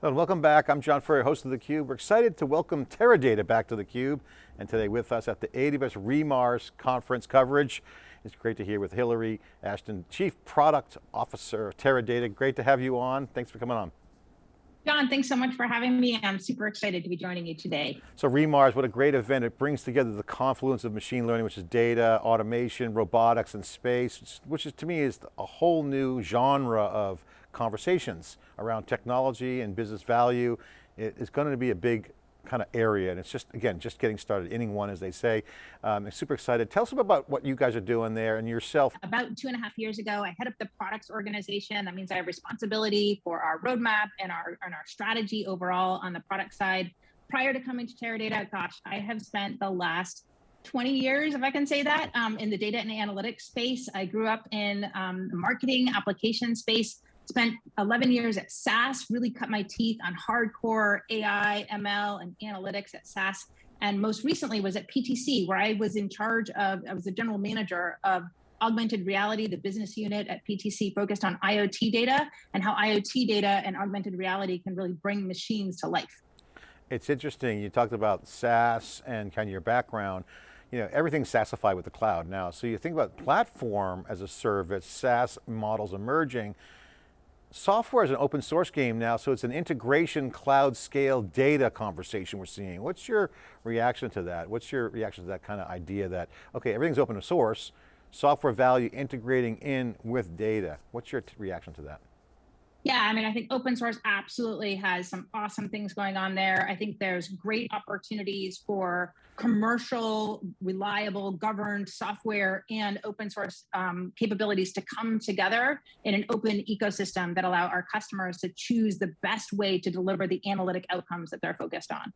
Hello, welcome back. I'm John Furrier, host of theCUBE. We're excited to welcome Teradata back to theCUBE, and today with us at the AWS re:MARS conference coverage. It's great to hear with Hillary Ashton, Chief Product Officer of Teradata. Great to have you on. Thanks for coming on. John, thanks so much for having me. I'm super excited to be joining you today. So re:MARS, what a great event. It brings together the confluence of machine learning, which is data, automation, robotics, and space, which is to me is a whole new genre of conversations around technology and business value. It's going to be a big kind of area and it's just, again, just getting started, inning one as they say. Um, I'm super excited. Tell us about what you guys are doing there and yourself. About two and a half years ago, I head up the products organization. That means I have responsibility for our roadmap and our, and our strategy overall on the product side. Prior to coming to Teradata, gosh, I have spent the last 20 years, if I can say that, um, in the data and analytics space. I grew up in um, marketing application space spent 11 years at SAS, really cut my teeth on hardcore AI, ML, and analytics at SAS. And most recently was at PTC, where I was in charge of, I was the general manager of augmented reality, the business unit at PTC focused on IoT data and how IoT data and augmented reality can really bring machines to life. It's interesting, you talked about SAS and kind of your background you know, everything's SaaSified with the cloud now. So you think about platform as a service, SaaS models emerging, software is an open source game now, so it's an integration cloud scale data conversation we're seeing. What's your reaction to that? What's your reaction to that kind of idea that, okay, everything's open source, software value integrating in with data. What's your reaction to that? Yeah, I mean, I think open source absolutely has some awesome things going on there. I think there's great opportunities for commercial, reliable, governed software and open source um, capabilities to come together in an open ecosystem that allow our customers to choose the best way to deliver the analytic outcomes that they're focused on.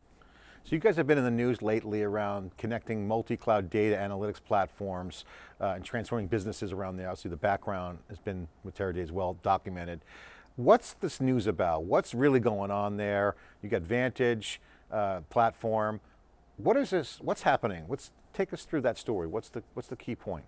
So you guys have been in the news lately around connecting multi-cloud data analytics platforms uh, and transforming businesses around there. Obviously the background has been with Teradata as well documented. What's this news about? What's really going on there? You got Vantage uh, platform. What is this, what's happening? Let's take us through that story. What's the, what's the key point?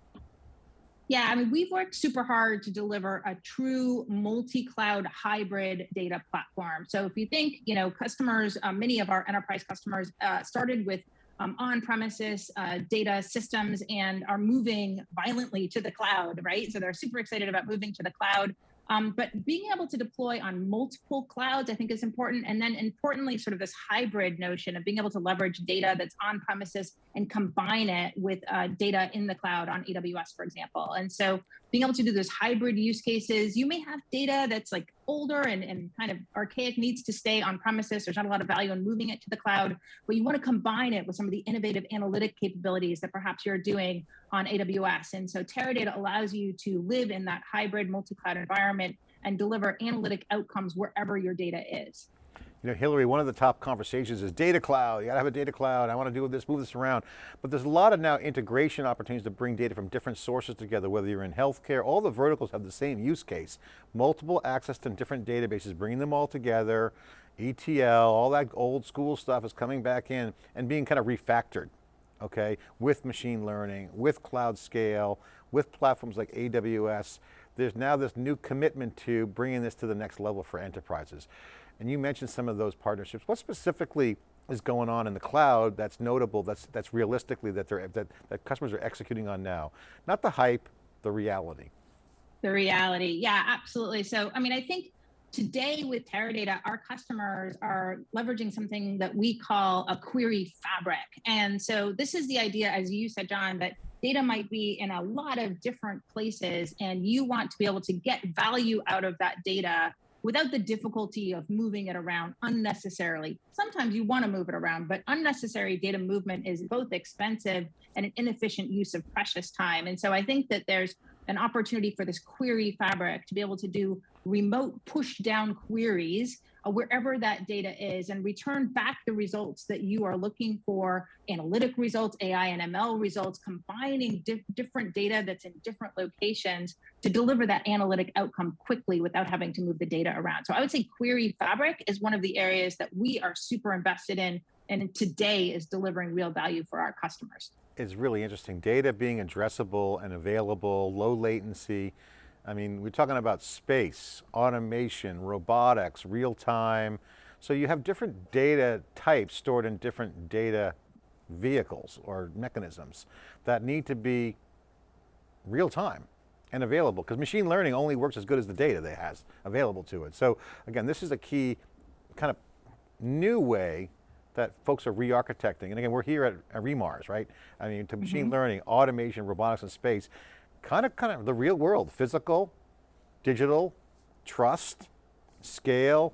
Yeah, I mean, we've worked super hard to deliver a true multi-cloud hybrid data platform. So if you think, you know, customers, uh, many of our enterprise customers uh, started with um, on-premises uh, data systems and are moving violently to the cloud, right? So they're super excited about moving to the cloud. Um, but being able to deploy on multiple clouds, I think is important. And then importantly, sort of this hybrid notion of being able to leverage data that's on premises and combine it with uh, data in the cloud on AWS, for example. And so being able to do those hybrid use cases, you may have data that's like older and, and kind of archaic needs to stay on premises. There's not a lot of value in moving it to the cloud, but you want to combine it with some of the innovative analytic capabilities that perhaps you're doing on AWS. And so Teradata allows you to live in that hybrid multi-cloud environment and deliver analytic outcomes wherever your data is. You know, Hillary, one of the top conversations is data cloud. You got to have a data cloud. I want to do this, move this around. But there's a lot of now integration opportunities to bring data from different sources together, whether you're in healthcare, all the verticals have the same use case. Multiple access to different databases, bringing them all together, ETL, all that old school stuff is coming back in and being kind of refactored, okay? With machine learning, with cloud scale, with platforms like AWS. There's now this new commitment to bringing this to the next level for enterprises. And you mentioned some of those partnerships. What specifically is going on in the cloud that's notable, that's, that's realistically that, they're, that, that customers are executing on now? Not the hype, the reality. The reality, yeah, absolutely. So, I mean, I think today with Teradata, our customers are leveraging something that we call a query fabric. And so this is the idea, as you said, John, that data might be in a lot of different places and you want to be able to get value out of that data without the difficulty of moving it around unnecessarily. Sometimes you want to move it around, but unnecessary data movement is both expensive and an inefficient use of precious time. And so I think that there's an opportunity for this query fabric to be able to do remote push down queries uh, wherever that data is and return back the results that you are looking for, analytic results, AI and ML results, combining di different data that's in different locations to deliver that analytic outcome quickly without having to move the data around. So I would say Query Fabric is one of the areas that we are super invested in and today is delivering real value for our customers. It's really interesting. Data being addressable and available, low latency, I mean, we're talking about space, automation, robotics, real time, So you have different data types stored in different data vehicles or mechanisms that need to be real time and available because machine learning only works as good as the data that has available to it. So again, this is a key kind of new way that folks are re-architecting. And again, we're here at, at re:MARS, right? I mean, to machine mm -hmm. learning, automation, robotics and space, kind of, kind of the real world, physical, digital, trust, scale,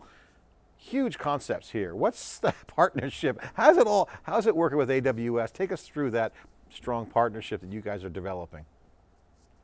huge concepts here. What's the partnership? How's it all, how's it working with AWS? Take us through that strong partnership that you guys are developing.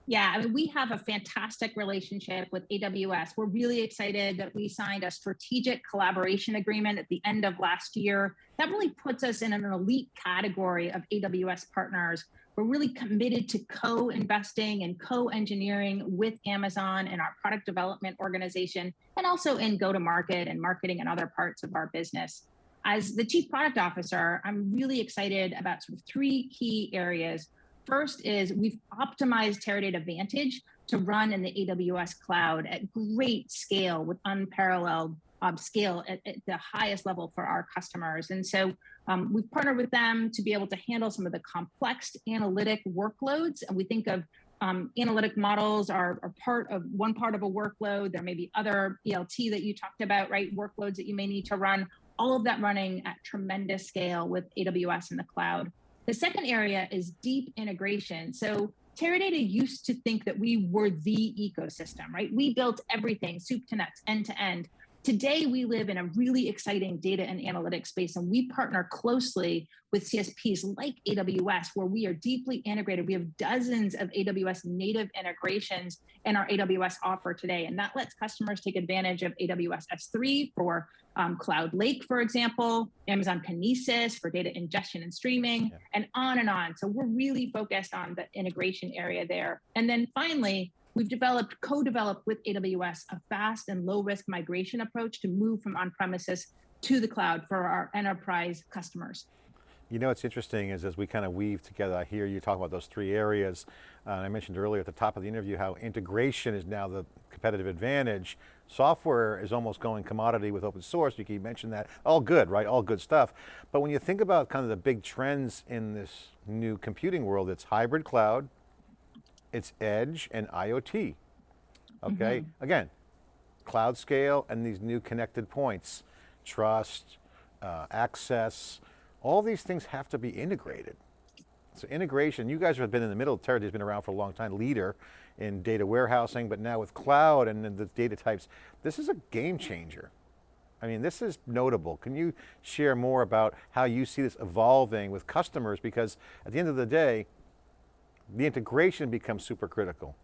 Yeah, I mean, we have a fantastic relationship with AWS. We're really excited that we signed a strategic collaboration agreement at the end of last year. That really puts us in an elite category of AWS partners. We're really committed to co-investing and co-engineering with Amazon and our product development organization, and also in go-to-market and marketing and other parts of our business. As the chief product officer, I'm really excited about sort of three key areas First is we've optimized Teradata Vantage to run in the AWS cloud at great scale with unparalleled um, scale at, at, the highest level for our customers. And so um, we've partnered with them to be able to handle some of the complex analytic workloads. And we think of um, analytic models are, are, part of one part of a workload. There may be other ELT that you talked about, right? Workloads that you may need to run, all of that running at tremendous scale with AWS in the cloud. The second area is deep integration. So Teradata used to think that we were the ecosystem, right? We built everything, soup to nuts, end to end. Today, we live in a really exciting data and analytics space, and we partner closely with CSPs like AWS, where we are deeply integrated. We have dozens of AWS native integrations in our AWS offer today, and that lets customers take advantage of AWS S3 for um, Cloud Lake, for example, Amazon Kinesis for data ingestion and streaming, yeah. and on and on. So we're really focused on the integration area there. And then finally, we've developed, co-developed with AWS, a fast and low risk migration approach to move from on-premises to the cloud for our enterprise customers. You know what's interesting is as we kind of weave together, I hear you talk about those three areas. Uh, I mentioned earlier at the top of the interview how integration is now the competitive advantage. Software is almost going commodity with open source. You keep mentioning that. All good, right? All good stuff. But when you think about kind of the big trends in this new computing world, it's hybrid cloud, it's edge and IoT. Okay, mm -hmm. again, cloud scale and these new connected points, trust, uh, access, all these things have to be integrated. So integration, you guys have been in the middle, Teradata's been around for a long time, leader in data warehousing, but now with cloud and the data types, this is a game changer. I mean, this is notable. Can you share more about how you see this evolving with customers? Because at the end of the day, the integration becomes super critical.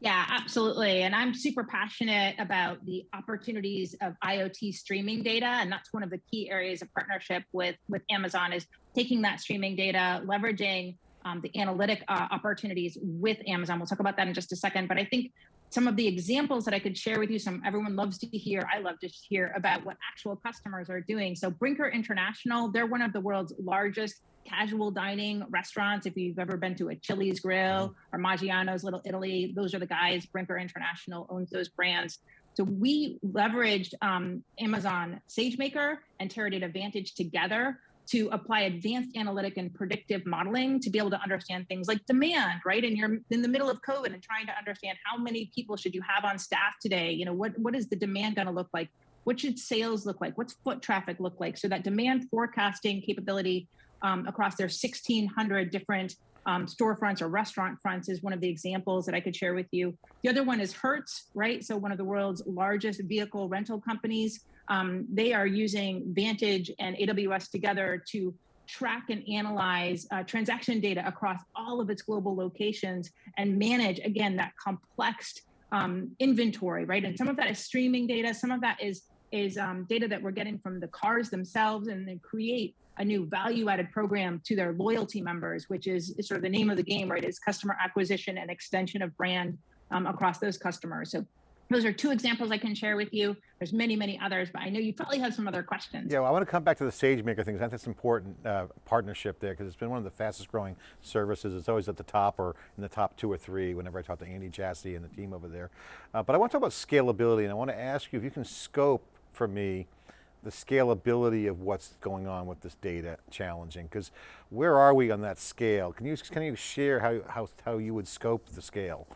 Yeah, absolutely. And I'm super passionate about the opportunities of IoT streaming data. And that's one of the key areas of partnership with, with Amazon is taking that streaming data, leveraging um, the analytic uh, opportunities with Amazon. We'll talk about that in just a second. But I think some of the examples that I could share with you, some everyone loves to hear, I love to hear about what actual customers are doing. So Brinker International, they're one of the world's largest casual dining restaurants. If you've ever been to a Chili's Grill or Maggiano's Little Italy, those are the guys. Brinker International owns those brands. So we leveraged um, Amazon SageMaker and Teradata Vantage together to apply advanced analytic and predictive modeling to be able to understand things like demand, right? And you're in the middle of COVID and trying to understand how many people should you have on staff today? You know, what, what is the demand going to look like? What should sales look like? What's foot traffic look like? So that demand forecasting capability um, across their 1,600 different um, storefronts or restaurant fronts is one of the examples that I could share with you. The other one is Hertz, right? So one of the world's largest vehicle rental companies. Um, they are using Vantage and AWS together to track and analyze uh, transaction data across all of its global locations and manage, again, that complex um, inventory, right? And some of that is streaming data, some of that is is um, data that we're getting from the cars themselves and then create a new value added program to their loyalty members, which is, is, sort of the name of the game, right? Is customer acquisition and extension of brand um, across those customers. So those are two examples I can share with you. There's many, many others, but I know you probably have some other questions. Yeah, well, I want to come back to the SageMaker thing, that's an important uh, partnership there, because it's been one of the fastest growing services. It's always at the top or in the top two or three whenever I talk to Andy Jassy and the team over there. Uh, but I want to talk about scalability, and I want to ask you if you can scope for me the scalability of what's going on with this data challenging? Because where are we on that scale? Can you, can you share how, how, how you would scope the scale?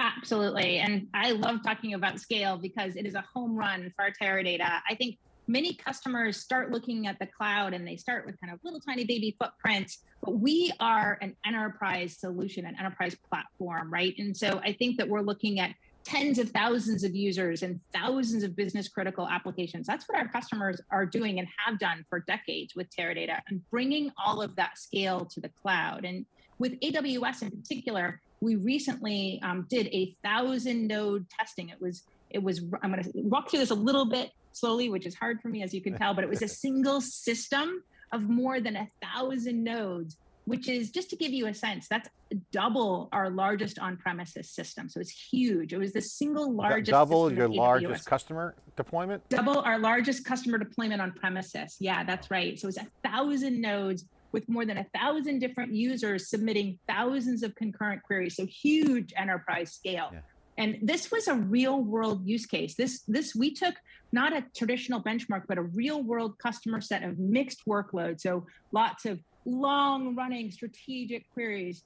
Absolutely, and I love talking about scale because it is a home run for Teradata. I think many customers start looking at the cloud and they start with kind of little tiny baby footprints, but we are an enterprise solution, an enterprise platform, right? And so I think that we're looking at tens of thousands of users and thousands of business critical applications. That's what our customers are doing and have done for decades with Teradata and bringing all of that scale to the cloud. And with AWS in particular, we recently um, did a thousand node testing. It was, it was, I'm gonna walk through this a little bit slowly, which is hard for me, as you can tell, but it was a single system of more than a thousand nodes which is just to give you a sense, that's double our largest on-premises system. So it's huge. It was the single largest. Double your largest customer deployment? Double our largest customer deployment on premises. Yeah, that's right. So it's a thousand nodes with more than a thousand different users submitting thousands of concurrent queries. So huge enterprise scale. Yeah. And this was a real world use case. This, this we took not a traditional benchmark, but a real world customer set of mixed workloads. So lots of long running strategic queries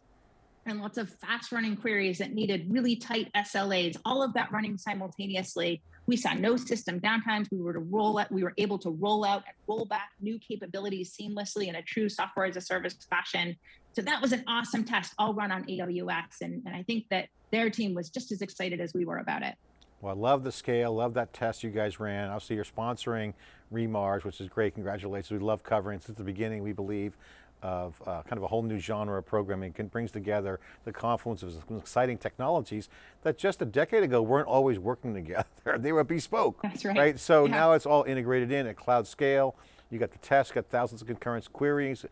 and lots of fast running queries that needed really tight SLAs, all of that running simultaneously. We saw no system downtimes. We were to roll out, we were able to roll out and roll back new capabilities seamlessly in a true software as a service fashion. So that was an awesome test, all run on AWS. And, and I think that their team was just as excited as we were about it. Well, I love the scale, love that test you guys ran. Obviously you're sponsoring re:MARS, which is great, congratulations. We love covering since the beginning, we believe, of uh, kind of a whole new genre of programming, can brings together the confluence of some exciting technologies that just a decade ago weren't always working together. they were bespoke. That's right. Right, so yeah. now it's all integrated in at cloud scale. You got the test, got thousands of concurrent queries.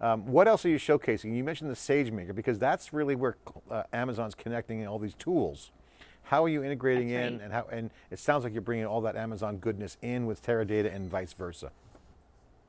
Um, what else are you showcasing? You mentioned the SageMaker because that's really where uh, Amazon's connecting all these tools. How are you integrating That's in right. and how, and it sounds like you're bringing all that Amazon goodness in with Teradata and vice versa.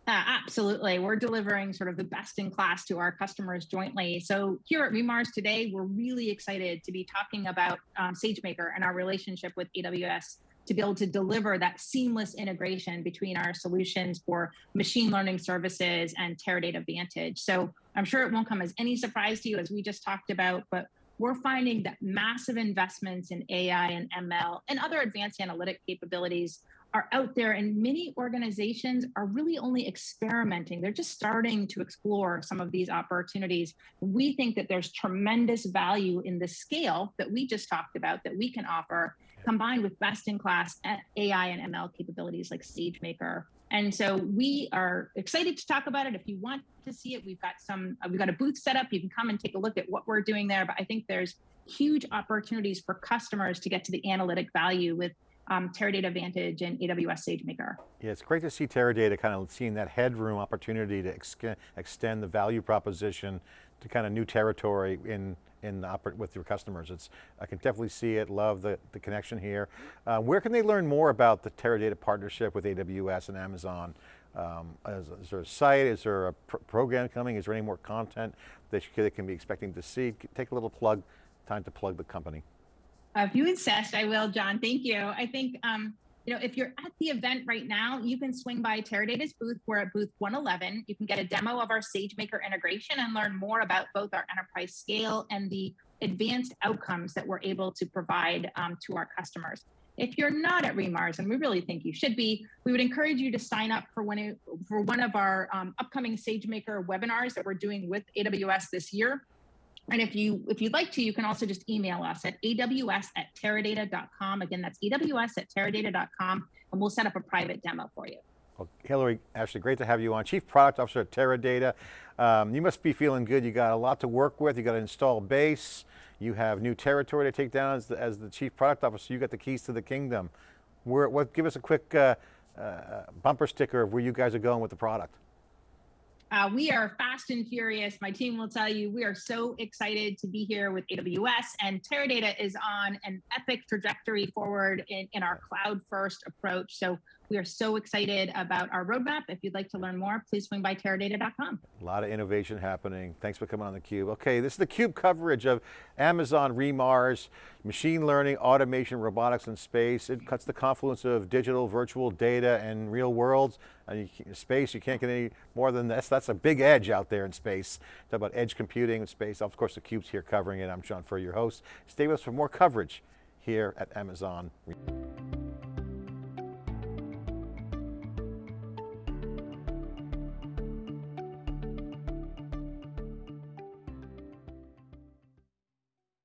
Uh, absolutely. We're delivering sort of the best in class to our customers jointly. So here at re:MARS today, we're really excited to be talking about um, SageMaker and our relationship with AWS to be able to deliver that seamless integration between our solutions for machine learning services and Teradata Vantage. So I'm sure it won't come as any surprise to you as we just talked about, but we're finding that massive investments in AI and ML and other advanced analytic capabilities are out there and many organizations are really only experimenting. They're just starting to explore some of these opportunities. We think that there's tremendous value in the scale that we just talked about that we can offer combined with best in class AI and ML capabilities like SageMaker. And so we are excited to talk about it. If you want to see it, we've got some, uh, we've got a booth set up. You can come and take a look at what we're doing there. But I think there's huge opportunities for customers to get to the analytic value with um, Teradata Vantage and AWS SageMaker. Yeah, it's great to see Teradata kind of seeing that headroom opportunity to ex extend the value proposition to kind of new territory in in the with your customers. It's I can definitely see it. Love the the connection here. Uh, where can they learn more about the Teradata partnership with AWS and Amazon? Um, is, is, there a site? Is there a pr program coming? Is there any more content that they can be expecting to see? Take a little plug. Time to plug the company. If you insist, I will, John. Thank you. I think, um, you know, if you're at the event right now, you can swing by Teradata's booth. We're at booth 111. You can get a demo of our SageMaker integration and learn more about both our enterprise scale and the advanced outcomes that we're able to provide um, to our customers. If you're not at re:MARS, and we really think you should be, we would encourage you to sign up for one, for one of our um, upcoming SageMaker webinars that we're doing with AWS this year. And if you if you'd like to, you can also just email us at aws at teradata.com. Again, that's aws at teradata.com, and we'll set up a private demo for you. Well, Hillary, Ashton, great to have you on. Chief Product Officer at Teradata. Um, you must be feeling good. You got a lot to work with. You got to install base. You have new territory to take down as the, as the Chief Product Officer. You got the keys to the kingdom. Where, what, give us a quick uh, uh, bumper sticker of where you guys are going with the product. Uh, we are fast and furious. My team will tell you we are so excited to be here with AWS and Teradata is on an epic trajectory forward in, in our cloud first approach. So We are so excited about our roadmap. If you'd like to learn more, please swing by teradata.com. A lot of innovation happening. Thanks for coming on theCUBE. Okay, this is theCUBE coverage of Amazon re:MARS, machine learning, automation, robotics in space. It cuts the confluence of digital, virtual data, and real worlds. And you, space, you can't get any more than this. That's a big edge out there in space. Talk about edge computing in space. Of course, theCUBE's here covering it. I'm John Furrier, your host. Stay with us for more coverage here at Amazon.